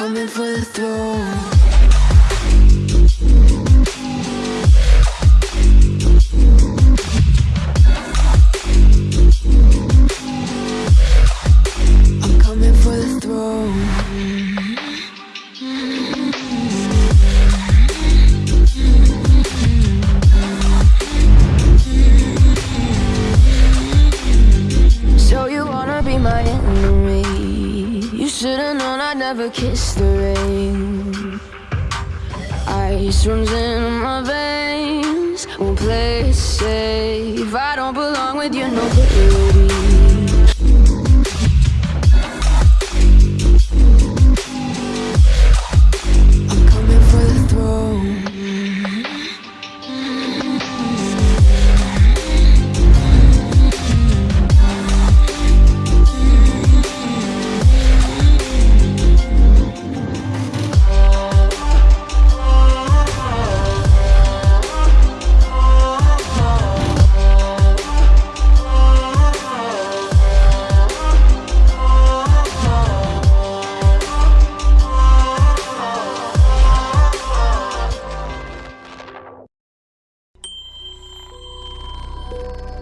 coming for the throne. I'm coming for the throne. So you wanna be my enemy? You should've known I'd never kiss the rain. Ice runs in my veins. Won't play safe. I don't belong with your nobility. you